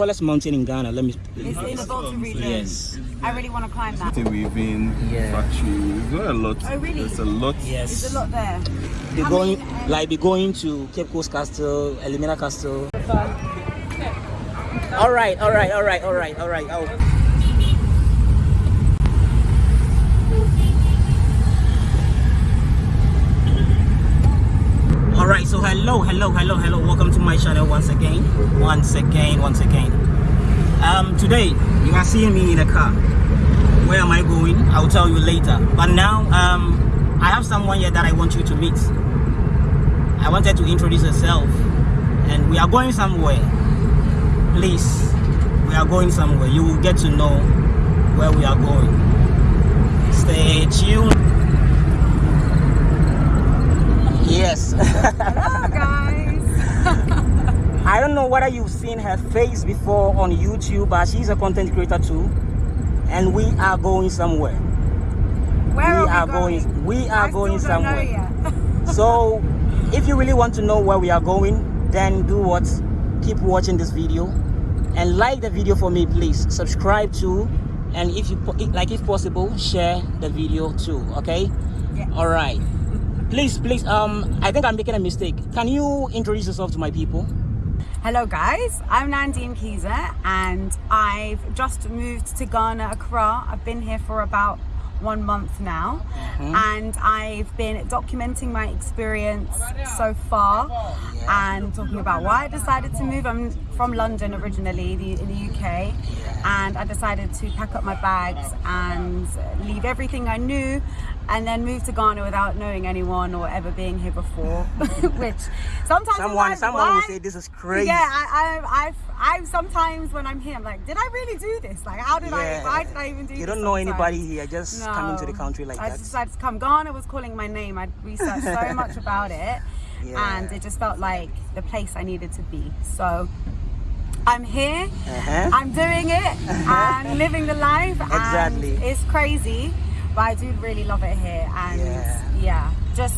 tallest mountain in Ghana. Let me. It's in the Volta region. Yes. I really want to climb that. The weaving Yeah. factory. We've got a lot. Oh, really? There's a lot. Yes. There's a lot there. Be I going mean, um, like be going to Cape Coast Castle, Elmina Castle. All right, all right, all right, all right, all right. Oh. All right, so hello, hello, hello, hello. Welcome to my channel once again, once again, once again. Um, today you are seeing me in a car. Where am I going? I'll tell you later. But now, um, I have someone here that I want you to meet. I wanted to introduce herself, and we are going somewhere. Please, we are going somewhere. You will get to know where we are going. Stay tuned. Yes. Hello, guys. I don't know whether you've seen her face before on YouTube, but she's a content creator too. And we are going somewhere. Where we are, are we going, we are I going still don't know somewhere. So, if you really want to know where we are going, then do what? Keep watching this video and like the video for me, please. Subscribe too, and if you like, if possible, share the video too. Okay? Yeah. All right. Please, please. Um, I think I'm making a mistake. Can you introduce yourself to my people? Hello, guys. I'm Nandine Kiza, and I've just moved to Ghana, Accra. I've been here for about one month now, and I've been documenting my experience so far and talking about why I decided to move. I'm from London originally, the, in the UK, and I decided to pack up my bags and leave everything I knew and then move to Ghana without knowing anyone or ever being here before. Which sometimes I'm Someone, like, someone will say this is crazy. Yeah, I, I, I, I sometimes when I'm here, I'm like, did I really do this? Like, how did I? Why did I even do? You don't know sometimes? anybody here. Just come into the country like I that. decided to come. Ghana was calling my name. I'd researched so much about it, Yeah. and it just felt like the place I needed to be. So. I'm here, Uh-huh. I'm doing it, I'm living the life. Exactly. And it's crazy, but I do really love it here. And Yeah. yeah, just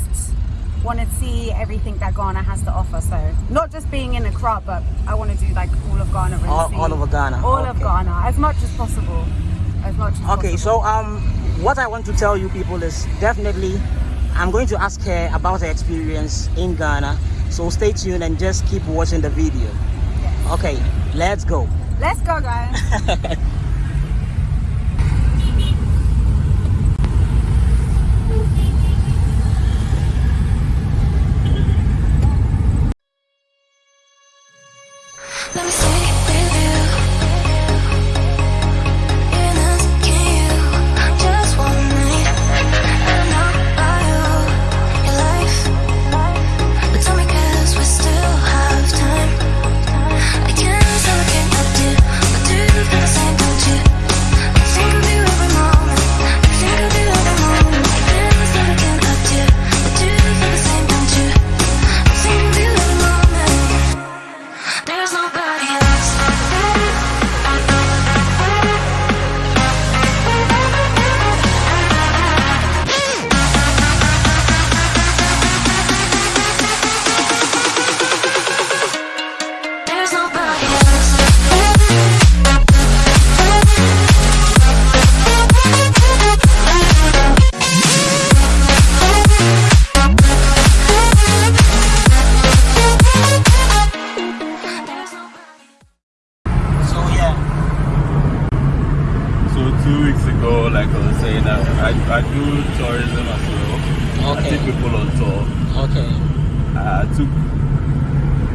want to see everything that Ghana has to offer. So not just being in Accra, but I want to do like all of Ghana. Really All- all over Ghana, All of. Ghana, as much as possible. As much as Okay, possible. so um, what I want to tell you people is definitely, I'm going to ask her about her experience in Ghana. So stay tuned and just keep watching the video. Yes. Okay, let's go. Let's go, guys. Two weeks ago, like I was saying, I, I, I do tourism as well. I take people on tour. okay, I took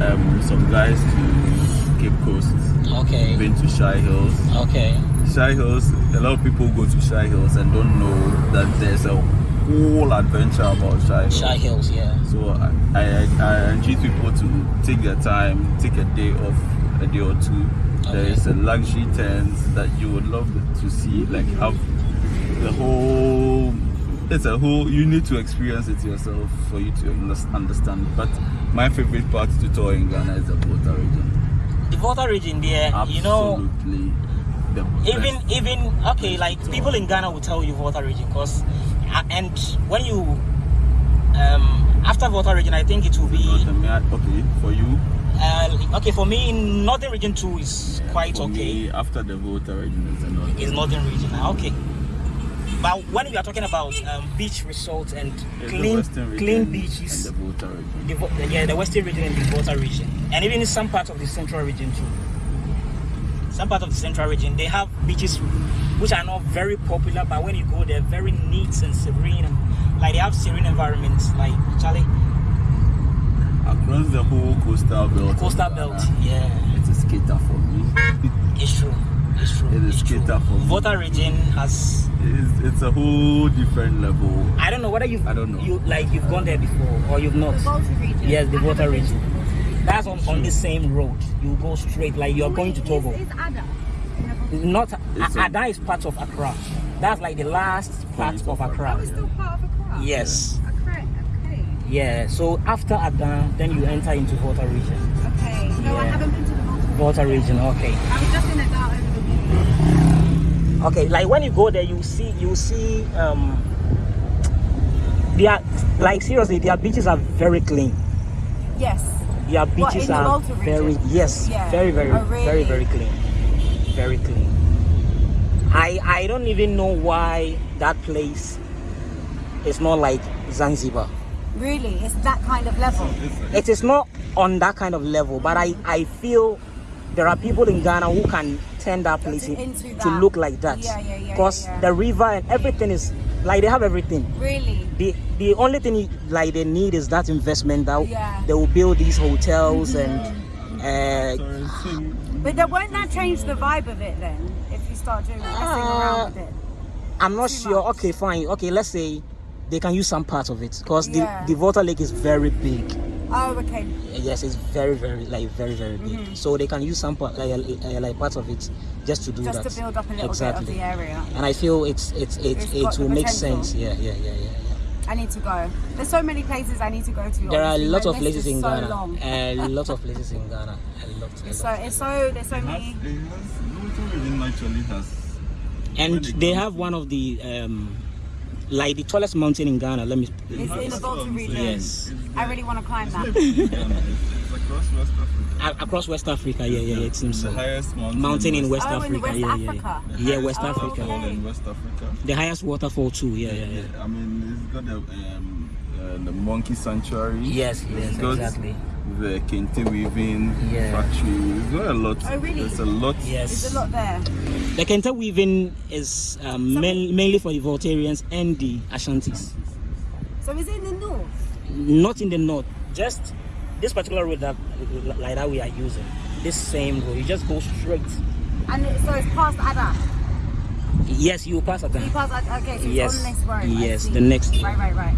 um, some guys to Cape Coast. okay, Been to Shai Hills. okay, Shai Hills. A lot of people go to Shai Hills and don't know that there's a whole adventure about Shai Hills. Shai Hills, yeah, So I, I, I encourage people to take their time, take a day off, a day or two. There is a luxury tent that you would love to see, like have the whole. It's a whole. You need to experience it yourself for you to understand. But my favorite part to tour in Ghana is the Volta region. the Volta region there. You know, the even even okay, like people in Ghana will tell you Volta region, cause uh, and when you um after Volta region, I think it will be Not a mere- okay for you. Uh, okay, for me, Northern Region 2 is quite For okay. me, after the Volta region is the north. Is Northern Region. ah, Okay. But when we are talking about um, beach resorts and It's clean, clean beaches, the Volta region. the, yeah, the Western region and the Volta region, and even in some parts of the Central region too. Some part of the Central region, they have beaches which are not very popular, but when you go, they're very neat and serene, and like they have serene environments. Like Charlie, Across the whole coastal belt. of coastal belt, yeah, It's a skater for me. it's true, it's true. It is it's true. cater for me. Volta region has. it's, it's a whole different level. I don't know whether you've I don't know. you like you've gone there before or you've not. The Volta region. Yes, the I Volta haven't been to region. the Volta region. That's on, on the same road. You go straight, like you're going to Togo. Is, is Ada in the Volta Not It's a- Ada is part of Accra. That's like the last part of of Accra. Oh, it's still part of Accra. Yes. Yeah. So after Ada, then you enter into Volta region. okay. No, I haven't been to the Volta. Volta region. Okay. I was just in Ada over the weekend. Okay. Like when you go there, you see you see um. They are like seriously, their beaches are very clean. Yes. Their beaches the are Volta very yes, Yeah. very very Oh, very very clean, very clean. I I don't even know why that place is not like Zanzibar. Really, it's that kind of level. It is not on that kind of level, but I I feel there are people in Ghana who can turn that place in- Into to look like that. Yeah, yeah, yeah, Because yeah, yeah. the river and everything is like they have everything. Really. The the only thing like they need is that investment that Yeah. They will build these hotels and uh, So, so But then won't that change the vibe of it then? If you start doing messing Uh, around with it. I'm not Too sure. much. Okay, fine. Okay, let's say they can use some part of it because Yeah. the the Volta Lake is very big. Oh, okay. Yes, it's very very like very very big. Mm-hmm. So they can use some part like, like part of it just to do that, Just that. to build up a little exactly. bit of the area. And I feel it's it's it It's it will make sense. Yeah, yeah, yeah, yeah. yeah. I need to go. There's so many places I need to go to. There are a lot My of places is in so Ghana. Long. A lot of places in Ghana. A lot. A So lot. it's so there's so it has, many. it has, actually has. And they have one of the um, like the tallest mountain in Ghana. Let me. It's in the That's what Volta I'm region. Yes. It's I really want to climb that. It's, it's across West Africa. Across West Africa. Yeah, yeah, yeah. It seems the so. highest mountain, Mountain in West Oh, in Africa. West yeah, yeah, Africa. yeah. Yeah, West Oh, Africa. Waterfall okay. in West Africa. The highest waterfall too. Yeah, yeah, yeah. I mean, it's got the um, uh, the monkey sanctuary. Yes, yes, It's got exactly. The kente weaving Yeah. factory. It's got a lot. Oh, really? There's a lot. Yes. There's a lot there. The Kente weaving is um, So- main, mainly for the Voltarians and the Ashantis. So is it in the north? Not in the north. Just this particular road that like that we are using. This same road. You just go straight. And it, so it's past Ada. Yes, you pass at You that. pass Ada. Okay, so Yes. it's on this road. Yes, the next one. Right, right, right.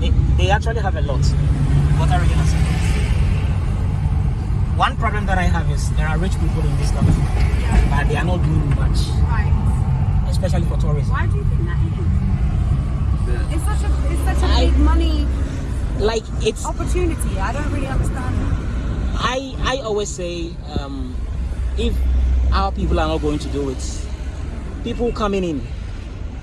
They, they actually have a lot. Volta region has a lot. One problem that I have is there are rich people in this country, but they are not doing much, Right. especially for tourism. Why do you think that is? It's such a it's such a I- big money Like it's opportunity. I don't really understand it. I I always say um, if our people are not going to do it, people coming in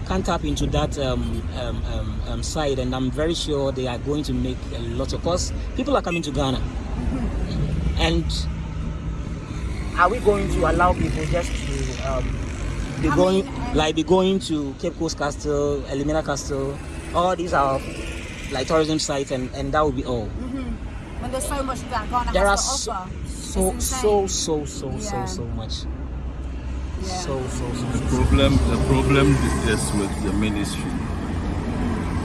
can tap into that um, um, um, um, side, and I'm very sure they are going to make a lot of. Cause people are coming to Ghana, and are we going to allow people just to um, be I going mean, um, like be going to Cape Coast Castle, Elmina Castle? All these are like tourism sites, and and that will be all. When there's so much that Ghana there are so offer. so so so so Yeah. so much. So so so The problem, the problem is with the ministry.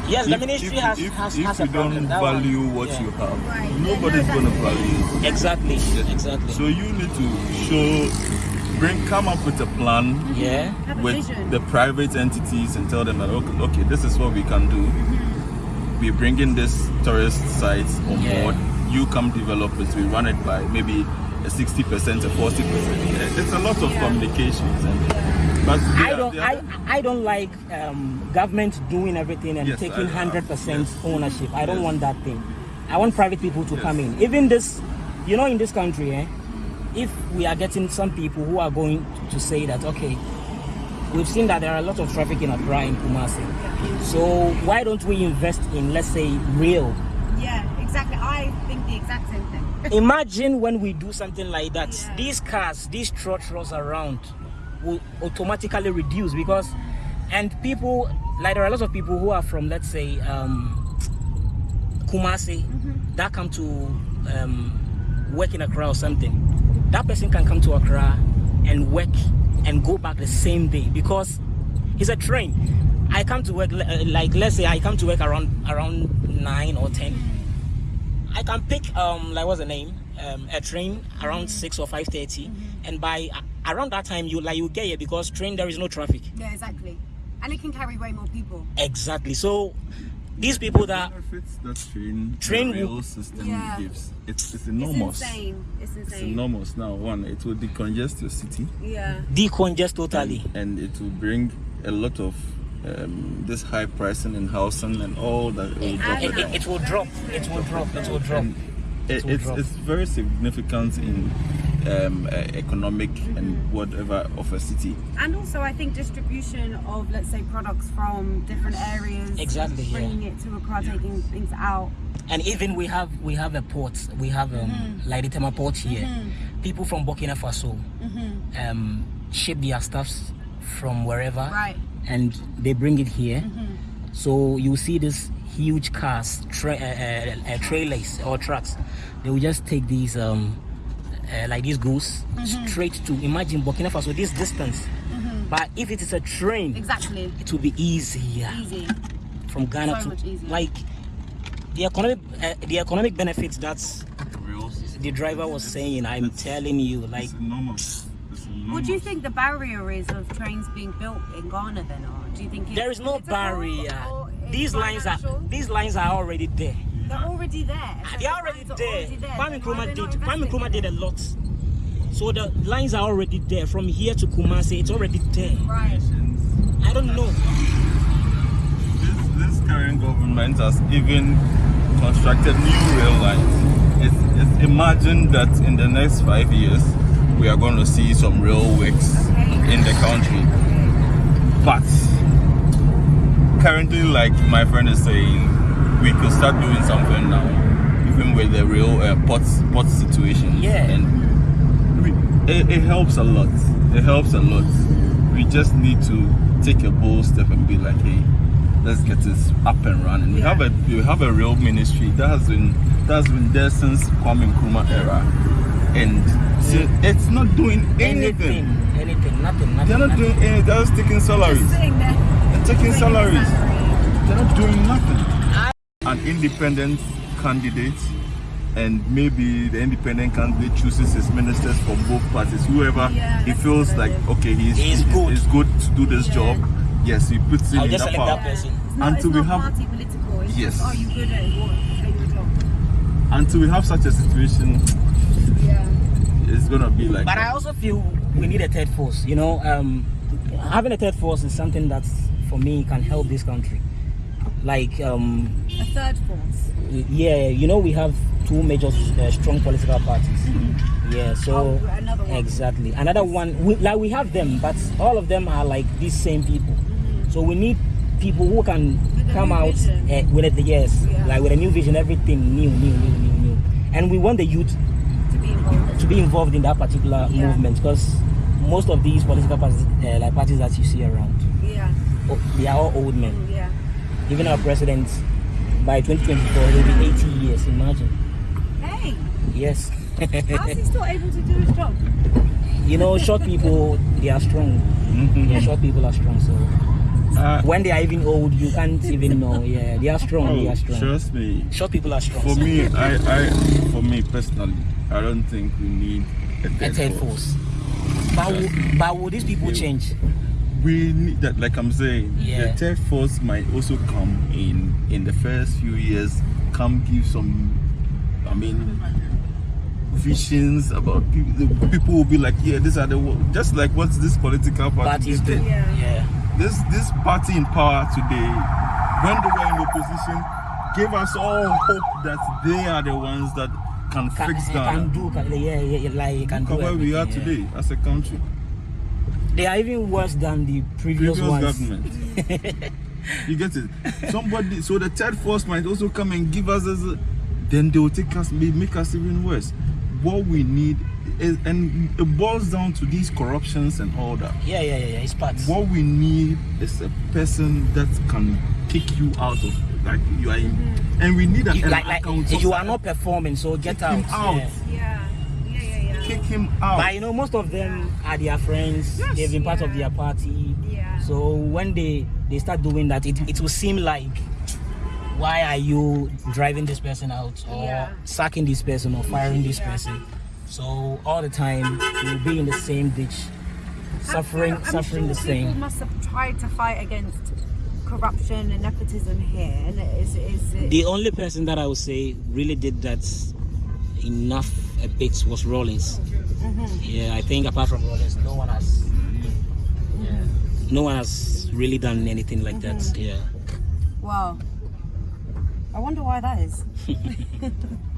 yes the ministry if, has if, has, if has you a problem don't that one. value what Yeah. you have, Right. nobody's gonna value it. exactly exactly So you need to show, bring, come up with a plan mm-hmm. yeah Have a with vision. the private entities and tell them that okay, okay this is what we can do. Mm-hmm. We're bringing this tourist site on Yeah. board. You come develop it. We run it by maybe a sixty percent, a forty percent. It's a lot of communications, and but I are- don't I, I don't like um, government doing everything and Yes, taking hundred percent yes. ownership. I don't Yes. want that thing. I want private people to Yes. come in. Even this, you know, in this country, eh, if we are getting some people who are going to say that, okay, we've seen that there are a lot of traffic in Accra in Kumasi. So why don't we invest in, let's say, real? Yeah, exactly. I think the exact same thing. Imagine when we do something like that. Yeah. these cars these trotros around will automatically reduce because and people like there are lots of people who are from let's say um kumasi that come to um work in accra or something. That person can come to accra and work and go back the same day because it's a train. I come to work uh, like let's say i come to work around around 9 or 10 I can pick um like what's the name um a train around six or five and by uh, around that time you like you get here because train there is no traffic. Yeah, exactly. And it can carry way more people. Exactly. So these people that benefits that train, Train the rail system Yeah. gives. It's, it's It's enormous. insane. It's It's enormous. Now, one, it will decongest your city Yeah. decongest totally. and it will bring a lot of um, this high pricing in housing and all that. It will drop It, it it, down. it will drop. It will drop. It will drop. It, will it's, drop. it's very significant in um, uh, economic and whatever of a city. And also, I think distribution of, let's say, products from different areas, Exactly, yeah. bringing it to Accra, taking things out. And even we have we have a port. We have um like the Tema port here. People from Burkina Faso um ship their stuffs from wherever. Right. And they bring it here. Mm-hmm. So you see this huge cars, tra- uh, uh, uh, trailers or trucks. They will just take these um, uh, like these goods Mm-hmm. straight to imagine Burkina Faso this distance. But if it is a train, Exactly. it will be easier Easy. from Ghana So to like the economic uh, the economic benefits that the driver was saying. I'm telling you, like What do you think the barrier is of trains being built in Ghana then? Or do you think it's there is no political barrier. or it's These lines are these lines are already there. They're already there. So They're already there. already there. Kwame Nkrumah did. not Kwame Nkrumah did a lot. So the lines are already there. From here to Kumasi, it's already there. Right. I don't know. This, this current government has even constructed new rail lines. It's, it's imagine that in the next five years we are going to see some real works in the country. But currently, like my friend is saying, we could start doing something now, even with the real uh, port port situation. Yeah. And we, it, it helps a lot. It helps a lot. We just need to take a bold step and be like, hey, let's get this up and running. We Yeah. have a we have a real ministry that has been that has been there since Kwame Nkrumah era, and see, it's not doing anything. Anything, anything, nothing, nothing. They're not nothing. doing anything. They're just taking salaries. Sitting. They're taking taking salaries. salary. They're not doing nothing. An independent candidate, and maybe the independent candidate chooses his ministers from both parties. Whoever Yeah, he feels like, okay, he's, He's he's good. He's good to do this Yeah. job. Yes, he puts in in just that power. that person. It's not, Until it's we not have- party political. It's Yes. just, are you good at what at your job? Until we have such a situation, Yeah. it's gonna be like. But I also feel we need a third force. You know, um, having a third force is something that, for me, can help this country. Like, um, A third force. yeah, you know, we have two major uh, strong political parties. Yeah, so Oh, another one. exactly another one. We, like we have them, but all of them are like these same people. So we need people who can come out vision. uh, with it. Yes, Yeah. like with a new vision, everything new, new, new, new, new. And we want the youth to be involved. to be involved in that particular Yeah. movement because most of these political parties, uh, like parties that you see around, Yeah. oh, they are all old men. Yeah. Even our president, by 2024, he'll be 80 years. Imagine. Hey, Yes. how's he still able to do his job? you know, short people, they are strong. Mhm. Yeah, short people are strong. So Uh, when they are even old, you can't even know. Yeah, they are strong. they oh, are strong. trust me. Short people are strong. For so- me, I, I, for me personally, I don't think we need a a third, third force. force. But, will, but will these people change? we need that like i'm saying Yeah. the third force might also come in in the first few years come give some i mean visions about people people will be like yeah these are the just like what this political party did Yeah. Yeah. This this party in power today when they were in opposition gave us all hope that they are the ones that can, Can, fix eh, can Ghana. do. Can, yeah, yeah, yeah, like can Look do where we are yeah. today as a country They are even worse than the previous, previous ones. government. you get it? Somebody, so the third force might also come and give us this, then they will take us, make us even worse. What we need is, and it boils down to these corruptions and all that. Yeah, yeah, yeah, yeah. It's part. What we need is a person that can kick you out of, like you are in, mm-hmm. and we need an, You, an like, like account- you are not performing, so get Kick out. him out. Yeah. Yeah, yeah, yeah, yeah. kick him out. But you know, most of them are their friends. Yes. They've been part of their party. Yeah. So when they they start doing that, it, it will seem like why are you driving this person out or Yeah. sacking this person or firing this Yeah. person? So all the time we'll be in the same ditch, suffering I'm suffering sure the People same. must have tried to fight against corruption and nepotism here. And is is it? The only person that I would say really did that enough a bit was Rawlings. Mm-hmm. Yeah, I think apart from Rawlings, no one has. Yeah, no one has really done anything like that. Mm-hmm. Yeah. Wow. I wonder why that is.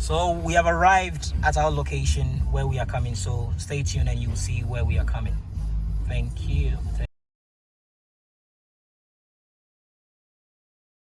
So we have arrived at our location where we are coming. So stay tuned and you'll see where we are coming. Thank you.